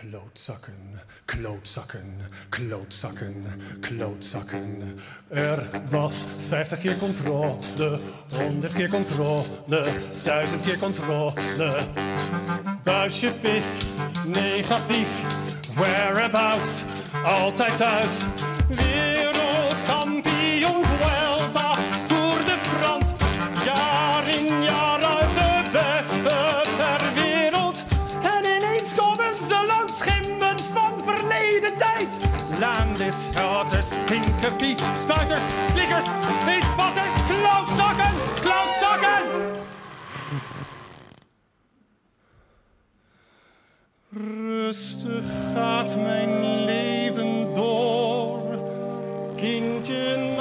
Klootzakken, klootzakken, klootzakken, klootzakken. Er was 50 keer controle, 100 keer controle, 1000 keer controle. Buisje pis, negatief, whereabouts, altijd thuis. Wereldkampioen Vuelta, Tour de France, jaar in jaar uit de beste Landis, Herders, Pinkerpie, Spuiters, Slikkers, Wildwatters, Klootzakken, Klootzakken! Rustig gaat mijn leven door, kindje.